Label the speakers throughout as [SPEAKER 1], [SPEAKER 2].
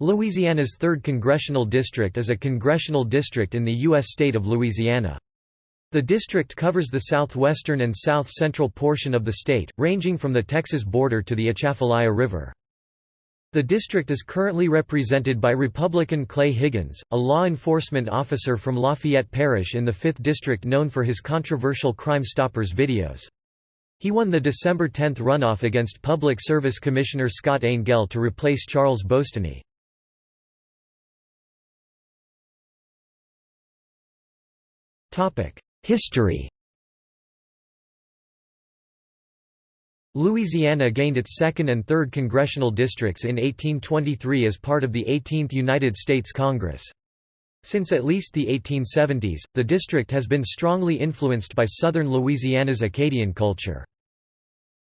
[SPEAKER 1] Louisiana's 3rd Congressional District is a congressional district in the U.S. state of Louisiana. The district covers the southwestern and south-central portion of the state, ranging from the Texas border to the Atchafalaya River. The district is currently represented by Republican Clay Higgins, a law enforcement officer from Lafayette Parish in the 5th District known for his controversial Crime Stoppers videos. He won the December 10 runoff against Public Service Commissioner Scott Angelle to replace Charles Boustany. History Louisiana gained its second and third congressional districts in 1823 as part of the 18th United States Congress. Since at least the 1870s, the district has been strongly influenced by southern Louisiana's Acadian culture.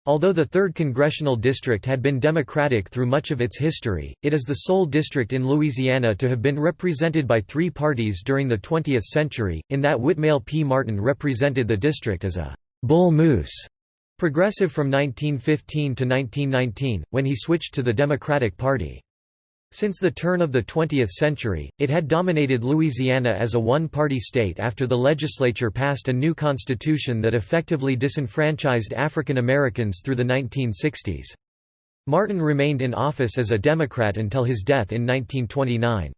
[SPEAKER 1] Although the 3rd Congressional District had been Democratic through much of its history, it is the sole district in Louisiana to have been represented by three parties during the 20th century, in that Whitmell P. Martin represented the district as a «bull moose» progressive from 1915 to 1919, when he switched to the Democratic Party. Since the turn of the 20th century, it had dominated Louisiana as a one-party state after the legislature passed a new constitution that effectively disenfranchised African Americans through the 1960s. Martin remained in office as a Democrat until his death in 1929.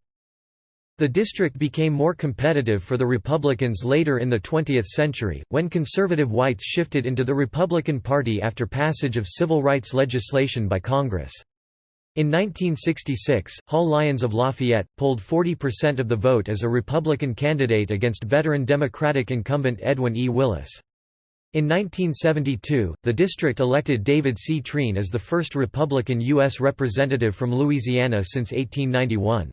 [SPEAKER 1] The district became more competitive for the Republicans later in the 20th century, when conservative whites shifted into the Republican Party after passage of civil rights legislation by Congress. In 1966, Hall Lyons of Lafayette, polled 40% of the vote as a Republican candidate against veteran Democratic incumbent Edwin E. Willis. In 1972, the district elected David C. Treen as the first Republican U.S. representative from Louisiana since 1891.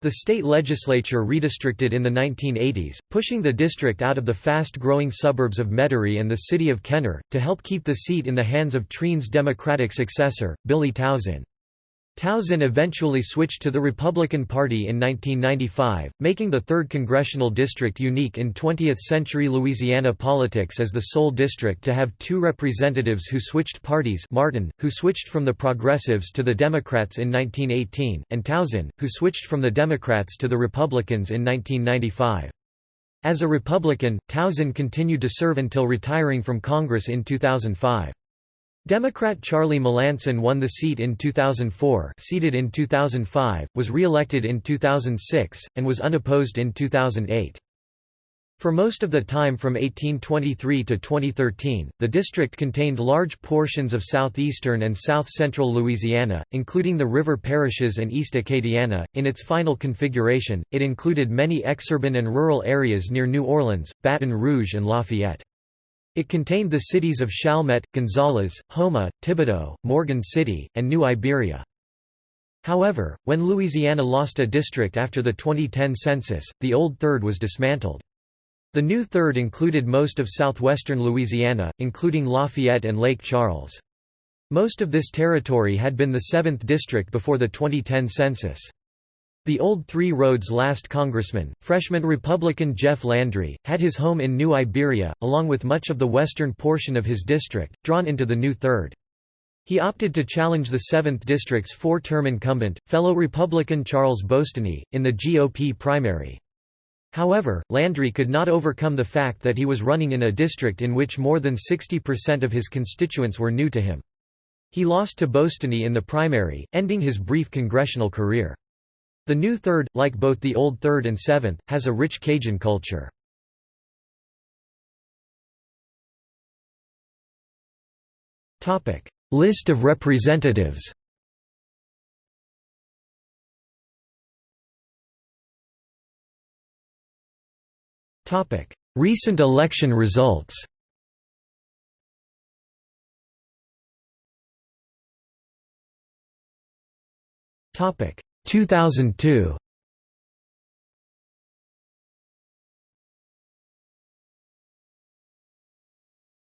[SPEAKER 1] The state legislature redistricted in the 1980s, pushing the district out of the fast-growing suburbs of Metairie and the city of Kenner, to help keep the seat in the hands of Treen's Democratic successor, Billy Tauzin. Tauzin eventually switched to the Republican Party in 1995, making the 3rd Congressional District unique in 20th-century Louisiana politics as the sole district to have two representatives who switched parties Martin, who switched from the Progressives to the Democrats in 1918, and Tauzin, who switched from the Democrats to the Republicans in 1995. As a Republican, Tauzin continued to serve until retiring from Congress in 2005. Democrat Charlie Melancon won the seat in 2004 seated in 2005, was re-elected in 2006, and was unopposed in 2008. For most of the time from 1823 to 2013, the district contained large portions of southeastern and south-central Louisiana, including the river parishes and East Acadiana. In its final configuration, it included many exurban and rural areas near New Orleans, Baton Rouge and Lafayette. It contained the cities of Chalmette, Gonzales, Houma, Thibodaux, Morgan City, and New Iberia. However, when Louisiana lost a district after the 2010 census, the old third was dismantled. The new third included most of southwestern Louisiana, including Lafayette and Lake Charles. Most of this territory had been the 7th district before the 2010 census. The old Three Roads last congressman, freshman Republican Jeff Landry, had his home in New Iberia, along with much of the western portion of his district, drawn into the new third. He opted to challenge the 7th District's four-term incumbent, fellow Republican Charles Boustany, in the GOP primary. However, Landry could not overcome the fact that he was running in a district in which more than 60% of his constituents were new to him. He lost to Boustany in the primary, ending his brief congressional career. The New Third, like both the Old Third and Seventh, has a rich Cajun culture. List of representatives Recent election results Topic 2002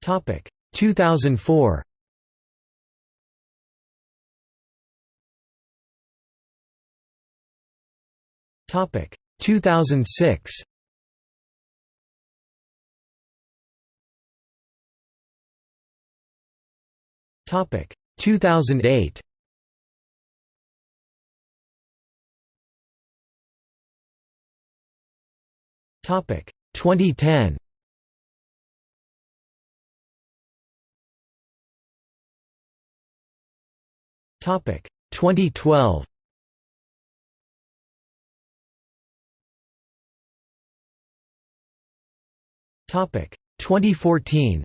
[SPEAKER 1] Topic 2004 Topic 2006 Topic 2008 Topic 2010. Topic 2012. Topic 2014.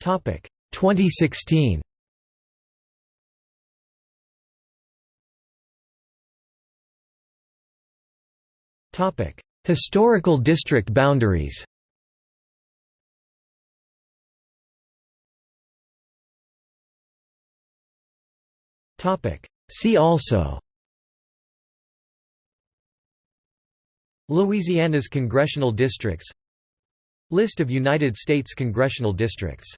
[SPEAKER 1] Topic 2016. Historical district boundaries. See also Louisiana's congressional districts List of United States congressional districts